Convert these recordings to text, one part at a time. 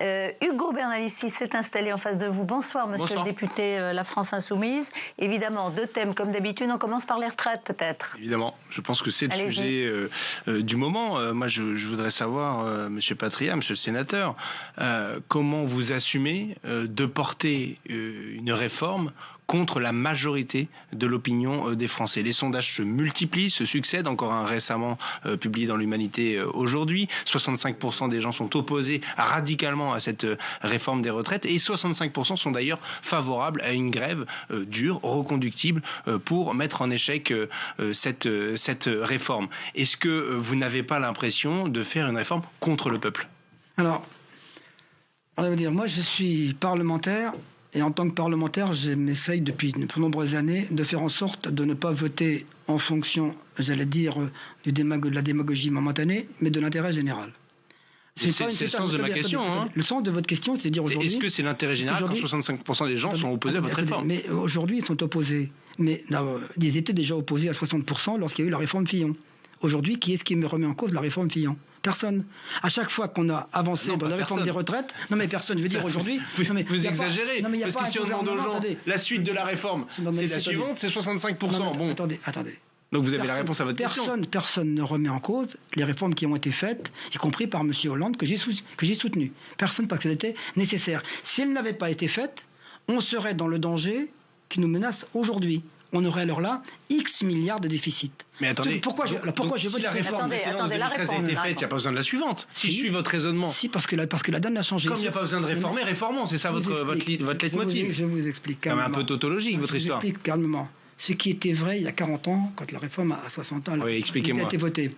Euh, Hugo Bernalicis s'est installé en face de vous. Bonsoir, monsieur le député euh, La France Insoumise. Évidemment, deux thèmes comme d'habitude. On commence par les retraites, peut-être. Évidemment. Je pense que c'est le sujet euh, du moment. moi, je, voudrais savoir, monsieur Patria, monsieur le sénateur, comment vous assumez de porter une réforme contre la majorité de l'opinion euh, des Français. Les sondages se multiplient, se succèdent, encore un récemment euh, publié dans l'Humanité euh, aujourd'hui. 65% des gens sont opposés radicalement à cette réforme des retraites et 65% sont d'ailleurs favorables à une grève dure, reconductible, pour mettre en échec cette, cette réforme. Est-ce que vous n'avez pas l'impression de faire une réforme contre le peuple? Alors, on va dire, moi je suis parlementaire et en tant que parlementaire, j'essaye depuis de nombreuses années de faire en sorte de ne pas voter en fonction, j'allais dire, du de la démagogie momentanée, mais de l'intérêt général. C'est le sens de ma question. Hein. Le sens de votre question, c'est de dire aujourd'hui. Est-ce que c'est l'intérêt général quand 65% des gens sont opposés à votre réforme? Mais aujourd'hui, ils sont opposés. Mais ils étaient déjà opposés à 60% lorsqu'il y a eu la réforme Fillon. Aujourd'hui, qui est-ce qui me remet en cause la réforme Fillon Personne. À chaque fois qu'on a avancé dans la réforme des retraites, non mais personne, je veux dire aujourd'hui. Vous, vous exagérez. non, mais parce que si on demande aux gens la suite de la réforme, c'est la suivante, c'est 65%. bon. Attendez, attendez. Donc vous avez la réponse à votre personne, question. Personne ne remet en cause les réformes qui ont été faites, y compris par M. Hollande, que j'ai soutenu. Personne parce qu'elles étaient nécessaires. Si elles n'avaient pas été faites, on serait dans le danger qui nous menace aujourd'hui on aurait alors là X milliards de déficit. Mais attendez, pourquoi je, pourquoi je si la réforme précédente de 2013 a été faite, il n'y a pas besoin de la suivante. Si, je suis votre raisonnement. Si, parce que la, parce que la donne a changé. Comme il n'y a pas besoin de réformer, réformons. C'est ça votre, votre, votre leitmotiv. Je vous explique calmement. C'est un peu tautologique, votre histoire. Je vous explique calmement. Ce qui était vrai il y a 40 ans, quand la réforme à 60 ans oui, a été votée.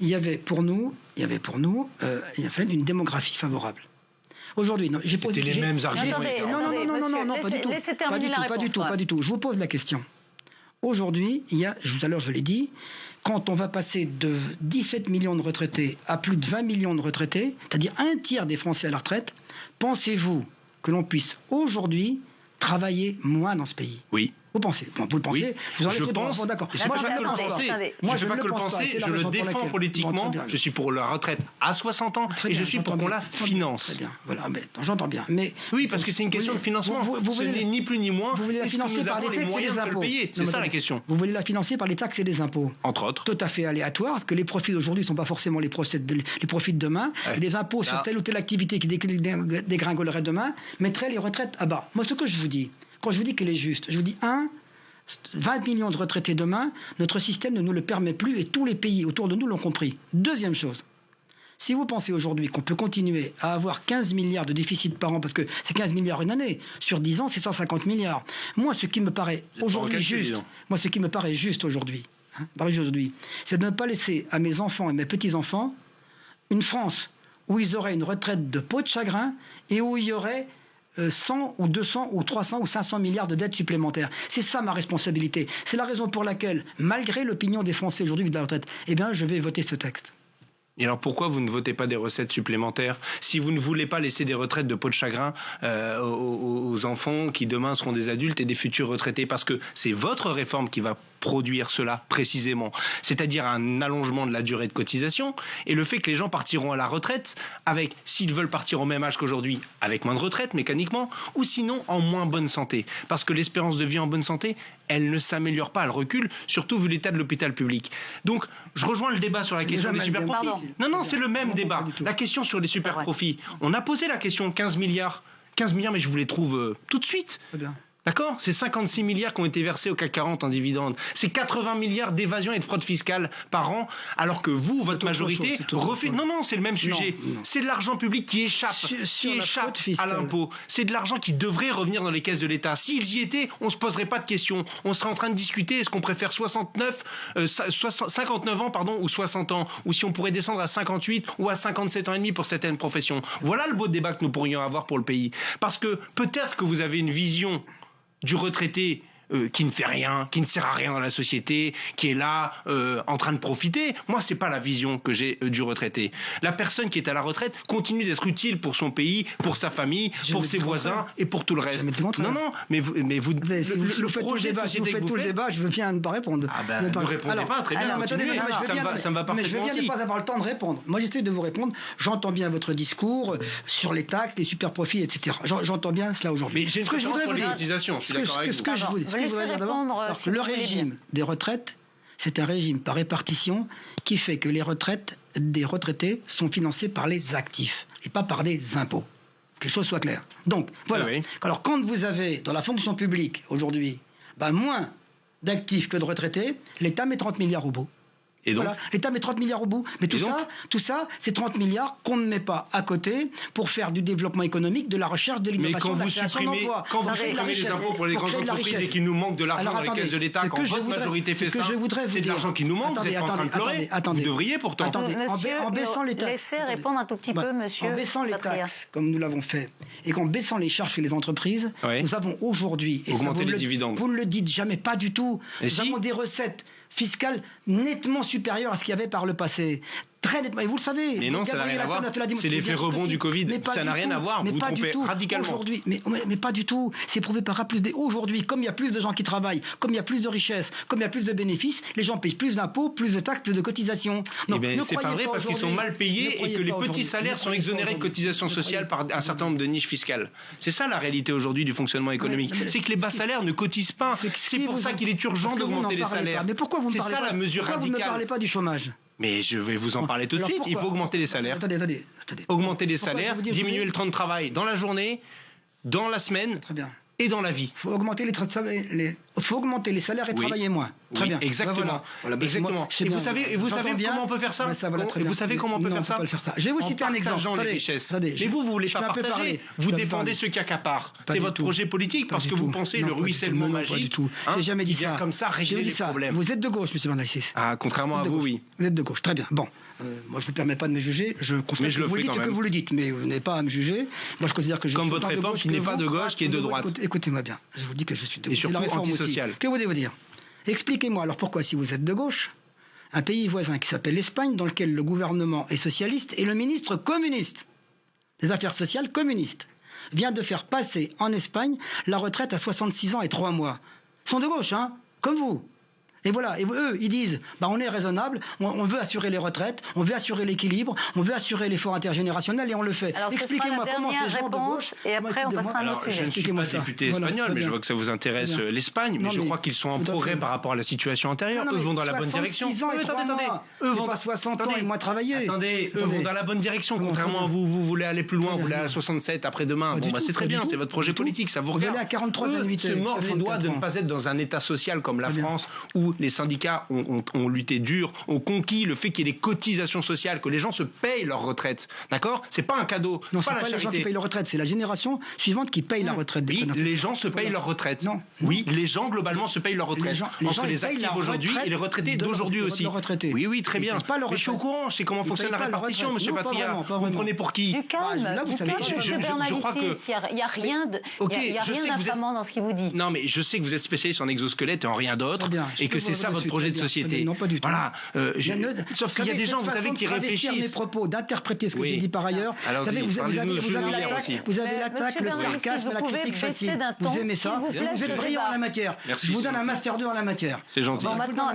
Il y avait pour nous, il y avait pour nous, euh, il y avait une démographie favorable. Aujourd'hui, non, j'ai posé les mêmes arguments. Non, non, non, non, non, non, pas du tout. Pas du tout, pas du tout, pas du tout. Je vous pose la question. Aujourd'hui, il y a, tout à l'heure je l'ai dit, quand on va passer de 17 millions de retraités à plus de 20 millions de retraités, c'est-à-dire un tiers des Français à la retraite, pensez-vous que l'on puisse aujourd'hui travailler moins dans ce pays? Oui. Vous pensez Vous le pensez Je, je pense. D'accord. Moi, je ne le pense pas. Moi, je ne le pense pas. Je le défends politiquement. je suis pour la retraite à 60 ans et je suis pour qu'on la finance. Très bien. Voilà. J'entends bien. Mais oui, parce que c'est une question de financement. Vous, Ce n'est ni plus ni moins. Vous voulez la financer par les taxes et les impôts. C'est ça la question. Vous voulez la financer par les taxes et les impôts. Entre autres. Tout à fait aléatoire, parce que les profits d'aujourd'hui ne sont pas forcément les profits de demain. Les impôts sur telle ou telle activité qui dégringolerait demain mettraient les retraites à bas. Moi, ce que je vous dis, quand je vous dis qu'elle est juste, je vous dis, un, 20 millions de retraités demain, notre système ne nous le permet plus et tous les pays autour de nous l'ont compris. Deuxième chose, si vous pensez aujourd'hui qu'on peut continuer à avoir 15 milliards de déficit par an, parce que c'est 15 milliards une année, sur 10 ans, c'est 150 milliards. Moi, ce qui me paraît aujourd'hui juste, moi, ce qui me paraît juste aujourd'hui, hein, aujourd'hui, c'est de ne pas laisser à mes enfants et mes petits-enfants une France où ils auraient une retraite de peau de chagrin et où il y aurait 100 euh, ou 200 ou 300 ou 500 milliards de dettes supplémentaires. C'est ça ma responsabilité. C'est la raison pour laquelle, malgré l'opinion des Français aujourd'hui de la retraite, eh bien, je vais voter ce texte. Et alors pourquoi vous ne votez pas des recettes supplémentaires si vous ne voulez pas laisser des retraites de peau de chagrin euh, aux, enfants qui demain seront des adultes et des futurs retraités? Parce que c'est votre réforme qui va produire cela précisément, c'est-à-dire un allongement de la durée de cotisation et le fait que les gens partiront à la retraite avec, s'ils veulent partir au même âge qu'aujourd'hui, avec moins de retraite mécaniquement, ou sinon en moins bonne santé. Parce que l'espérance de vie en bonne santé, elle ne s'améliore pas, elle recule, surtout vu l'état de l'hôpital public. Donc, je rejoins le débat sur la question des super profits. Non, non, c'est le même débat. La question sur les super profits. On a posé la question 15 milliards. 15 milliards, mais je vous les trouve euh, tout de suite. Très bien. D'accord? C'est 56 milliards qui ont été versés au CAC 40 en dividendes. C'est 80 milliards d'évasion et de fraude fiscale par an, alors que vous, votre majorité, refait... Non, non, c'est le même sujet. C'est de l'argent public qui échappe, qui échappe à l'impôt. C'est de l'argent qui devrait revenir dans les caisses de l'État. S'ils y étaient, on se poserait pas de questions. On serait en train de discuter est-ce qu'on préfère 69, 59 euh, ans, pardon, ou 60 ans, ou si on pourrait descendre à 58 ou à 57 ans et demi pour certaines professions? Voilà le beau débat que nous pourrions avoir pour le pays. Parce que peut-être que vous avez une vision du retraité euh, qui ne fait rien, qui ne sert à rien dans la société, qui est là euh, en train de profiter. Moi, c'est pas la vision que j'ai euh, du retraité. La personne qui est à la retraite continue d'être utile pour son pays, pour sa famille, pour ses voisins et pour tout le reste. Non, non, mais vous, mais vous, le, le projet débat, vous faites tout le débat, je veux bien ne pas répondre. Ah ben, ne répondez pas, très bien. Alors, attendez, ça, me va, ça me va Mais je veux bien ne pas avoir le temps de répondre. Moi, j'essaie de vous répondre. J'entends bien votre discours sur les taxes, les super profits, etc. J'entends bien cela aujourd'hui. Mais ce que je voudrais vous dire, ce que je voudrais dire d'abord, le régime des retraites, c'est un régime par répartition qui fait que les retraites des retraités sont financées par les actifs et pas par des impôts. Que les choses soient claires. Donc, voilà. Alors, quand vous avez dans la fonction publique aujourd'hui bah, moins d'actifs que de retraités, l'État met 30 milliards au bout. Et donc L'État met 30 milliards au bout. Mais tout ça, tout ça, c'est 30 milliards qu'on ne met pas à côté pour faire du développement économique, de la recherche, de l'innovation, de la création d'emplois. Quand vous supprimez les impôts pour les grandes entreprises et qu'il nous manque de l'argent dans les caisses de l'État, quand votre majorité fait ça, c'est de l'argent qui nous manque, vous êtes en train de pleurer. Vous devriez pourtant. en baissant les taxes. Laissez répondre un tout petit peu, monsieur. En baissant les taxes, comme nous l'avons fait, et qu'en baissant les charges chez les entreprises, nous avons aujourd'hui... Augmenté les dividendes. Vous ne le dites jamais, pas du tout. Nous avons des recettes fiscale nettement supérieure à ce qu'il y avait par le passé très nettement. Et vous le savez. Mais non, ça n'a rien à voir. C'est l'effet rebond du Covid. ça n'a rien à voir. Vous vous trompez radicalement. Aujourd'hui, mais, mais, pas du tout. C'est prouvé par A plus B. Aujourd'hui, comme il y a plus de gens qui travaillent, comme il y a plus de richesses, comme il y a plus de bénéfices, les gens payent plus d'impôts, plus de taxes, plus de cotisations. Non, eh c'est pas vrai parce qu'ils sont mal payés et que les petits salaires sont exonérés de cotisations sociales par un certain nombre de niches fiscales. C'est ça la réalité aujourd'hui du fonctionnement économique. C'est que les bas salaires ne cotisent pas. C'est pour ça qu'il est urgent d'augmenter les salaires. Mais pourquoi. Vous ne parlez pas du chômage mais je vais vous en parler tout de suite. Il faut augmenter les salaires. Attendez, attendez, attendez. Augmenter les salaires, diminuer le temps de travail dans la journée, dans la semaine. Très bien et dans la vie. Il faut augmenter les, les, faut augmenter les salaires et travailler moins. Très bien. Exactement. exactement. et vous savez, et vous savez comment on peut faire ça Vous savez comment on peut faire, ça Je vais vous citer un exemple. les richesses. Mais vous, vous voulez pas partager. Vous défendez ceux qui accaparent. C'est votre projet politique parce que vous pensez le ruissellement magique. Hein, J'ai jamais dit ça. Comme ça, régler les problèmes. Vous êtes de gauche, Monsieur Bernalicis. Ah, contrairement à vous, oui. Vous êtes de gauche. Très bien. Bon. Euh, moi, je ne vous permets pas de me juger. Je constate que vous le dites que vous le dites, mais vous n'avez pas à me juger. Moi, je considère que je Comme votre réforme qui n'est pas de gauche, qui est de droite. Écoutez-moi bien. Je vous dis que je suis de gauche. Que voulez-vous dire? Expliquez-moi alors pourquoi, si vous êtes de gauche, un pays voisin qui s'appelle l'Espagne, dans lequel le gouvernement est socialiste et le ministre communiste des Affaires sociales communiste, vient de faire passer en Espagne la retraite à 66 ans et 3 mois. Ils sont de gauche, hein? Comme vous. Et voilà, et eux, ils disent, bah, on est raisonnable, on, veut assurer les retraites, on veut assurer l'équilibre, on veut assurer l'effort intergénérationnel et on le fait. Expliquez-moi comment ces gens de gauche... Et après, on passera à un autre sujet. Je ne suis pas député espagnol, mais je vois que ça vous intéresse euh, l'Espagne, mais, je crois qu'ils sont en progrès par rapport à la situation antérieure. eux vont dans la bonne direction. Ans et attendez, attendez. Eux vont pas 60 ans et moins travailler. Attendez, eux vont dans la bonne direction, contrairement à vous. Vous voulez aller plus loin, vous voulez aller à 67 après-demain. Bon, bah, c'est très bien, c'est votre projet politique, ça vous regarde. à 43 se mordent les doigts de ne pas être dans un État social comme la France où les syndicats ont, lutté dur, ont conquis le fait qu'il y ait des cotisations sociales, que les gens se payent leur retraite. D'accord? C'est pas un cadeau. Non, c'est pas, pas les gens qui payent leur retraite, c'est la génération suivante qui paye la retraite. oui, les gens se payent leur retraite. Non. Oui, les gens globalement se payent leur retraite. Les gens, les Entre les actifs aujourd'hui et les retraités d'aujourd'hui aussi. Oui, oui, très bien. Pas Mais je suis au courant, je sais comment fonctionne la répartition, monsieur Patria. Vous prenez pour qui? Du calme, bah, vous savez, je crois que il n'y a rien de, il y a rien d'infamant dans ce qu'il vous dit. Non, mais je sais que vous êtes spécialiste en exosquelette et en rien d'autre, et que c'est ça votre projet de société. Non, pas du tout. Voilà. Euh, sauf qu'il y a des gens, vous savez, qui réfléchissent. mes propos, d'interpréter ce que j'ai dit par ailleurs. Vous savez, vous avez l'attaque, vous avez l'attaque, le sarcasme, la critique facile. Vous aimez ça Vous êtes brillant en la matière. Je vous donne un master 2 en la matière. C'est gentil. Bon, maintenant,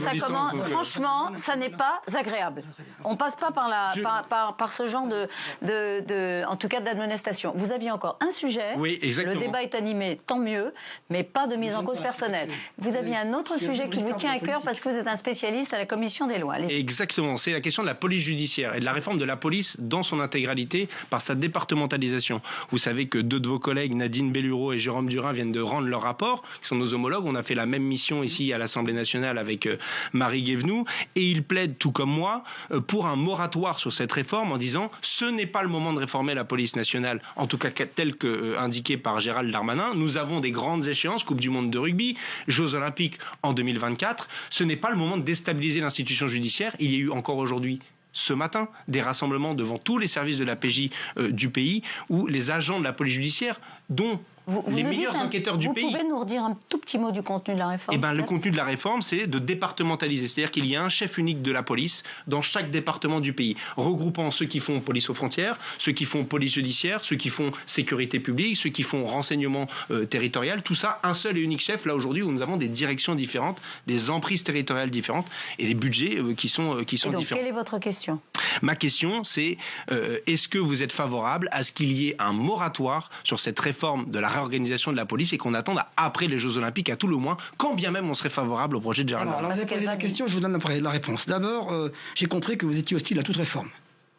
franchement, franchement, ça n'est pas agréable. On passe pas par la, par, ce genre de, de, en tout cas, d'admonestation. Vous aviez encore un sujet. Oui, exactement. Le débat est animé, tant mieux, mais pas de mise en cause personnelle. Vous aviez un autre sujet qui vous tient à cœur parce que vous êtes un spécialiste à la commission des lois. Exactement, c'est la question de la police judiciaire et de la réforme de la police dans son intégralité par sa départementalisation. Vous savez que deux de vos collègues, Nadine Bellureau et Jérôme Durin, viennent de rendre leur rapport, qui sont nos homologues. On a fait la même mission ici à l'Assemblée nationale avec euh, Marie Guévenoux et ils plaident, tout comme moi, euh, pour un moratoire sur cette réforme en disant ce n'est pas le moment de réformer la police nationale, en tout cas tel que euh, indiqué par Gérald Darmanin. Nous avons des grandes échéances, Coupe du Monde de rugby, Jeux olympiques en 2024. Ce n'est pas le moment de déstabiliser l'institution judiciaire. Il y a eu encore aujourd'hui ce matin des rassemblements devant tous les services de la PJ euh, du pays où les agents de la police judiciaire, dont les meilleurs enquêteurs du pays. Vous pouvez nous redire un tout petit mot du contenu de la réforme Eh ben, le contenu de la réforme, c'est de départementaliser. C'est-à-dire qu'il y a un chef unique de la police dans chaque département du pays, regroupant ceux qui font police aux frontières, ceux qui font police judiciaire, ceux qui font sécurité publique, ceux qui font renseignement euh, territorial. Tout ça, un seul et unique chef. Là, aujourd'hui, où nous avons des directions différentes, des emprises territoriales différentes et des budgets euh, qui sont, euh, qui sont et donc, différents. Quelle est votre question? Ma question, c'est est-ce que vous êtes favorable à ce qu'il y ait un moratoire sur cette réforme de la réorganisation de la police et qu'on attende après les Jeux Olympiques, à tout le moins, quand bien même on serait favorable au projet de Gérald Alors, vous avez posé la question, je vous donne la, réponse. D'abord, euh, j'ai compris que vous étiez hostile à toute réforme.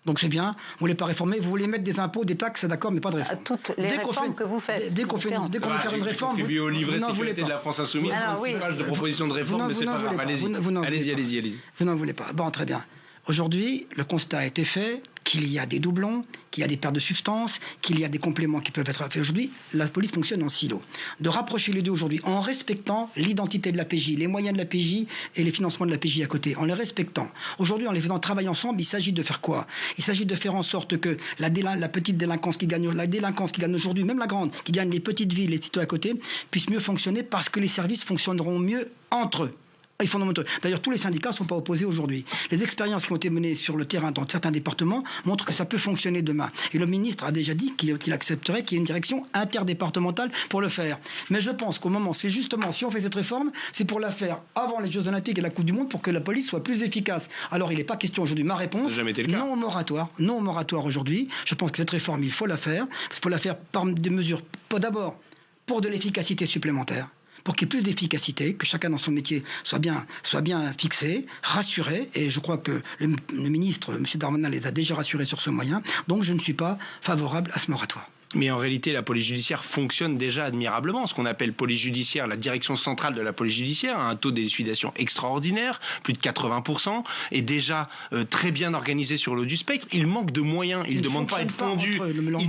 Donc c'est bien, vous voulez pas réformer, vous voulez mettre des impôts, des taxes, d'accord, mais pas de réforme. À toutes les réformes que vous faites. Dès qu'on fait, dès qu'on veut faire une réforme, vous, au livret sécurité de la France Insoumise, 36 pages de propositions de réforme, mais c'est pas grave. Allez-y, allez-y, allez-y, allez-y. Vous n'en voulez pas. Bon, très bien. Aujourd'hui, le constat a été fait qu'il y a des doublons, qu'il y a des pertes de substances, qu'il y a des compléments qui peuvent être faits aujourd'hui. La police fonctionne en silo. De rapprocher les deux aujourd'hui en respectant l'identité de la PJ, les moyens de la PJ et les financements de la PJ à côté, en les respectant. Aujourd'hui, en les faisant travailler ensemble, il s'agit de faire quoi? Il s'agit de faire en sorte que la, la, petite délinquance qui gagne, la délinquance qui gagne aujourd'hui, même la grande, qui gagne les petites villes, les citoyens à côté, puisse mieux fonctionner parce que les services fonctionneront mieux entre eux. D'ailleurs, tous les syndicats ne sont pas opposés aujourd'hui. Les expériences qui ont été menées sur le terrain dans certains départements montrent que ça peut fonctionner demain. Et le ministre a déjà dit qu'il accepterait qu'il y ait une direction interdépartementale pour le faire. Mais je pense qu'au moment, c'est justement, si on fait cette réforme, c'est pour la faire avant les Jeux Olympiques et la Coupe du Monde pour que la police soit plus efficace. Alors, il n'est pas question aujourd'hui. Ma réponse, non au moratoire. Non au moratoire aujourd'hui. Je pense que cette réforme, il faut la faire. Il faut la faire par des mesures, pas d'abord pour de l'efficacité supplémentaire pour qu'il y ait plus d'efficacité, que chacun dans son métier soit bien, soit bien fixé, rassuré. Et je crois que le, ministre, M. Darmanin, les a déjà rassurés sur ce moyen. Donc je ne suis pas favorable à ce moratoire. Mais en réalité, la police judiciaire fonctionne déjà admirablement. Ce qu'on appelle police judiciaire, la direction centrale de la police judiciaire a un taux d'élucidation extraordinaire, plus de 80%, est déjà euh, très bien organisé sur l'eau du spectre. Il manque de moyens. Il ne demande pas à être fondu.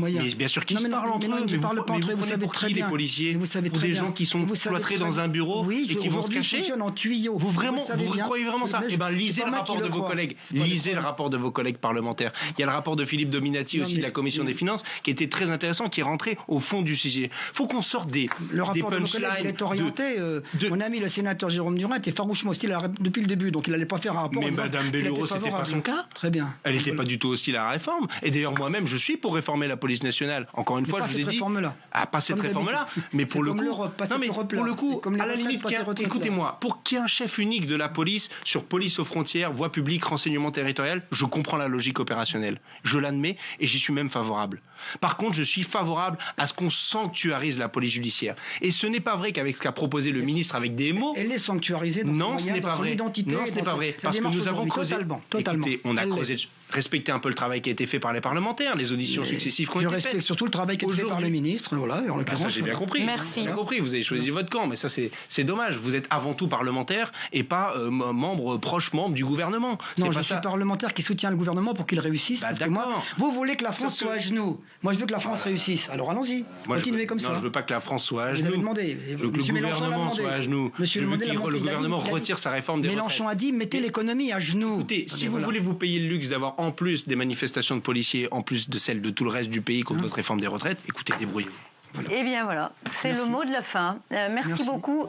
mais bien sûr qu'ils se parlent entre eux. Mais, vous, pas entre eux. Vous, savez très bien. les policiers vous savez très des gens qui sont cloîtrés dans un bureau et qui vont se cacher. en tuyau. Vous vraiment, vous, croyez vraiment ça Eh ben, lisez le rapport de vos collègues. Lisez le rapport de vos collègues parlementaires. Il y a le rapport de Philippe Dominati aussi de la commission des finances qui était très intéressant qui est rentré au fond du sujet. faut qu'on sorte des Le rapport de est orienté. Euh, mon ami le sénateur Jérôme Durin était farouchement hostile depuis le début, donc il n'allait pas faire un rapport. Mais Madame Bellouro, c'était pas son cas. Très bien. Elle n'était pas du tout hostile à la réforme. Et d'ailleurs, moi-même, je suis pour réformer la police nationale. Encore une fois, je vous ai dit. Réforme-là. Ah, pas cette réforme-là, mais pour le coup. Non, mais pour le coup, à la limite, écoutez-moi, pour qu'il y ait un chef unique de la police sur police aux frontières, voie publique, renseignement territorial, je comprends la logique opérationnelle. Je l'admets et j'y suis même favorable. Par contre, je suis favorable à ce qu'on sanctuarise la police judiciaire. Et ce n'est pas vrai qu'avec ce qu'a proposé le ministre avec des mots. Elle est sanctuarisée dans non, son, ce n'est pas vrai. identité. Non, ce n'est pas vrai. Parce que nous avons creusé. Totalement. totalement. Écoutez, on a creusé respecter un peu le travail qui a été fait par les parlementaires, les auditions successives été faites. Je respecte surtout le travail qui a été fait par le ministre, voilà, en bah, ça j'ai bien compris. Merci. Bien compris, vous avez choisi votre camp, mais ça c'est dommage. Vous êtes avant tout parlementaire et pas euh, membre proche membre du gouvernement. Non, je suis parlementaire qui soutient le gouvernement pour qu'il réussisse. Bah, parce que moi, vous voulez que la France soit à genoux. Moi, je veux que la France réussisse. Alors allons-y. Continuez comme ça. Non, je veux pas que la France soit à genoux. Vous avez demandé. Je veux que le gouvernement soit à genoux. Monsieur je veux que le gouvernement retire sa réforme des Mélenchon a dit mettez l'économie à genoux. Écoutez, si vous voulez vous payer le luxe d'avoir en plus des manifestations de policiers, en plus de celles de tout le reste du pays contre hein votre réforme des retraites, écoutez, débrouillez-vous. Eh bien voilà, c'est le mot de la fin. Euh, merci. beaucoup.